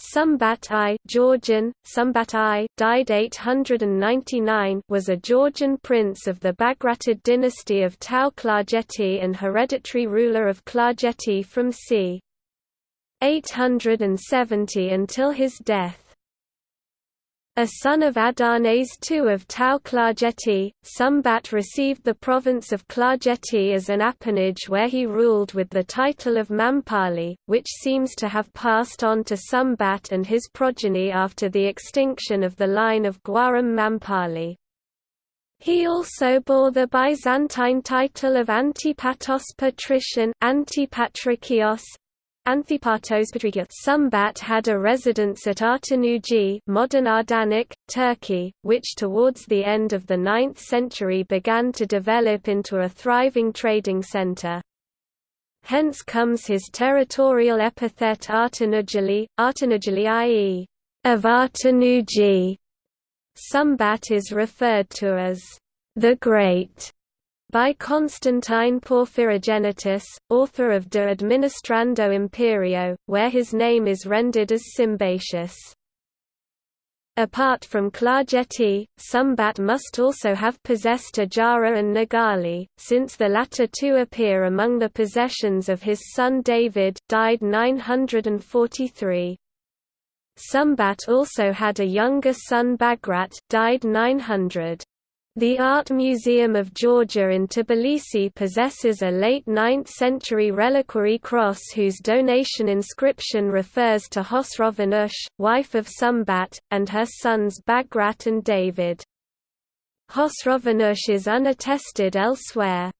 Sumbat I Georgian, Sumbat I, died 899 was a Georgian prince of the Bagratid dynasty of Tao Klarjeti and hereditary ruler of Klarjeti from c. 870 until his death. A son of Adarnase II of Tao Klarjeti, Sumbat received the province of Klarjeti as an appanage where he ruled with the title of Mampali, which seems to have passed on to Sumbat and his progeny after the extinction of the line of Guaram Mampali. He also bore the Byzantine title of Antipatos Patrician Antipatrikios, Sumbat had a residence at Artanuji modern Ardanik, Turkey, which towards the end of the 9th century began to develop into a thriving trading center. Hence comes his territorial epithet Artanujali, Artanujali i.e., of Artanuji. Sumbat is referred to as the Great by Constantine Porphyrogenitus, author of De Administrando Imperio, where his name is rendered as Symbatius. Apart from Klarjeti, Sumbat must also have possessed Ajara and Nigali, since the latter two appear among the possessions of his son David died 943. Sumbat also had a younger son Bagrat died 900. The Art Museum of Georgia in Tbilisi possesses a late 9th-century reliquary cross whose donation inscription refers to Hosrovanush, wife of Sumbat, and her sons Bagrat and David. Hosrovanush is unattested elsewhere.